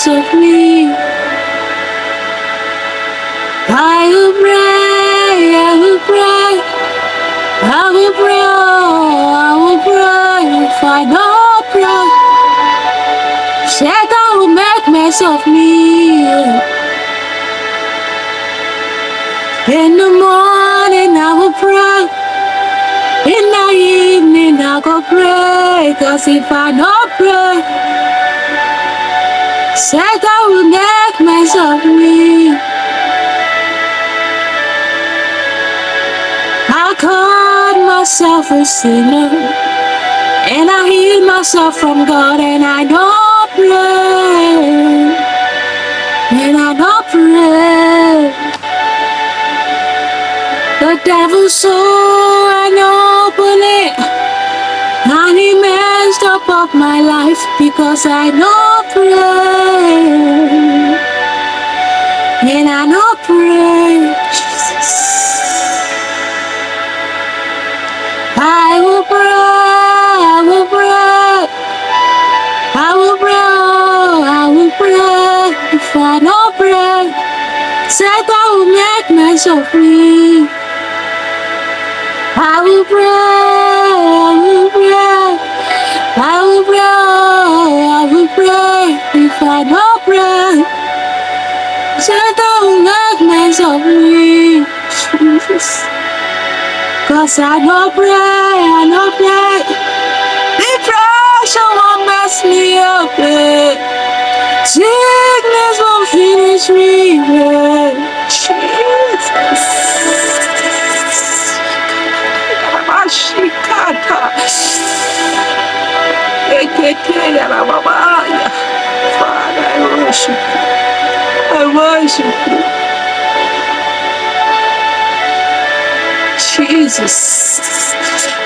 mess of me. I will pray, I will pray, I will pray, oh, I will pray. If I don't pray, Satan will make mess of me. In the morning I will pray. In the evening I go pray. Cause if I don't pray, Satan will make mess of me. I called myself a sinner. And I healed myself from God and I don't pray. And I don't pray. The devil saw of my life because I don't pray. And I don't pray. Jesus. I will pray. I will pray. I will pray. I will pray. If I don't pray, Satan will make of me. I will pray, I will pray, I will pray, I will pray. If I don't pray, Satan will make me. Jesus. Cause I don't pray, I don't pray. Depression won't mess me up. eh. Sickness won't finish me. eh. Father, I worship you. I worship you. Jesus.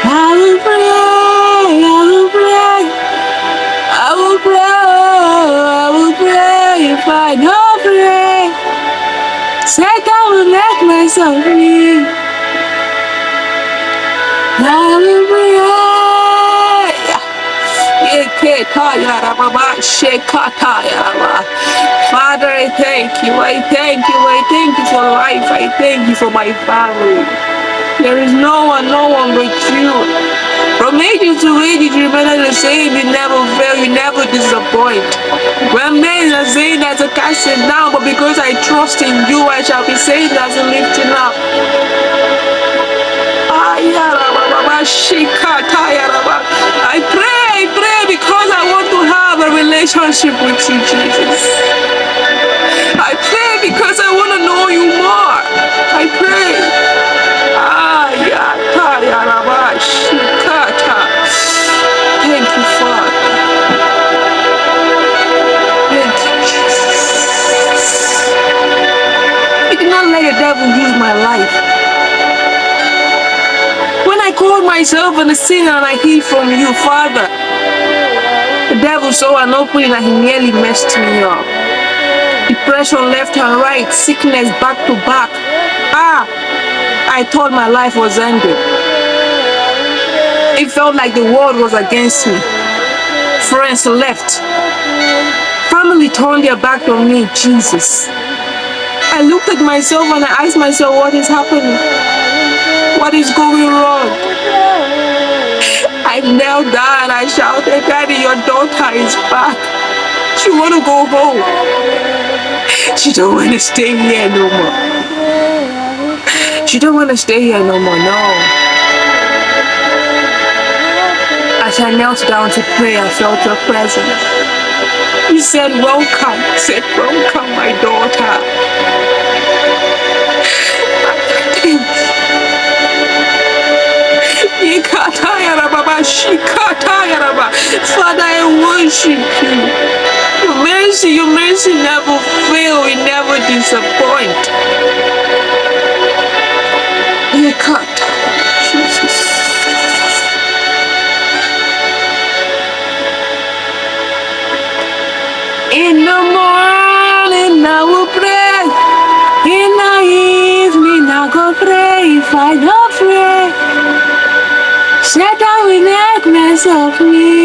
I will pray, I will pray, I will pray, I will pray if I don't pray. Satan will make of me. I will Father, I thank you. I thank you. I thank you for life. I thank you for my family. There is no one, no one but you. From ages to ages, you remain the same. You never fail. You never disappoint. When men are saying there's a casting down, but because I trust in you, I shall be saying there's a lifting up. I pray, I pray because I want to have a relationship with you, Jesus. I pray because I want to know you more. I pray. Thank you, Father. Thank you, Jesus. I did not let the devil use my life. Called myself a sinner and I hear from you, Father, the devil saw an opening and he nearly messed me up. Depression left and right, sickness back to back. Ah, I thought my life was ended. It felt like the world was against me. Friends left. Family turned their back on me, Jesus. I looked at myself and I asked myself, what is happening? What is going wrong? I knelt down and I shouted, Daddy, your daughter is back. She want to go home. She don't want to stay here no more. She don't want to stay here no more, no. As I knelt down to pray, I felt your presence. You said, welcome. Said, welcome, my daughter. Worship you. Your mercy, your mercy never fail, it never disappoint. Ikata, Jesus. In the morning I will pray. In the evening I go pray. If I don't pray, Satan will make mess of me.